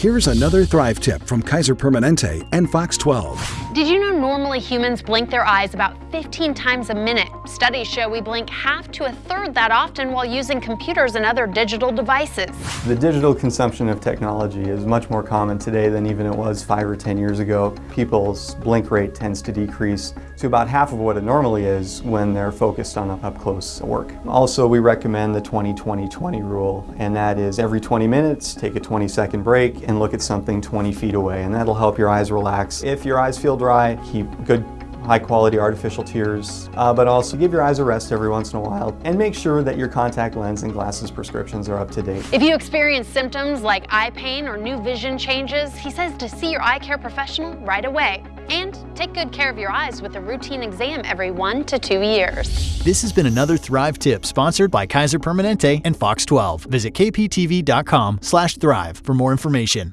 Here's another Thrive tip from Kaiser Permanente and Fox 12. Did you know normally humans blink their eyes about 15 times a minute? Studies show we blink half to a third that often while using computers and other digital devices. The digital consumption of technology is much more common today than even it was five or 10 years ago. People's blink rate tends to decrease to about half of what it normally is when they're focused on up-close work. Also, we recommend the 20-20-20 rule, and that is every 20 minutes, take a 20 second break and look at something 20 feet away, and that'll help your eyes relax. If your eyes feel dry, keep good high quality artificial tears, uh, but also give your eyes a rest every once in a while and make sure that your contact lens and glasses prescriptions are up to date. If you experience symptoms like eye pain or new vision changes, he says to see your eye care professional right away. And take good care of your eyes with a routine exam every one to two years. This has been another Thrive tip sponsored by Kaiser Permanente and Fox 12. Visit kptv.com slash thrive for more information.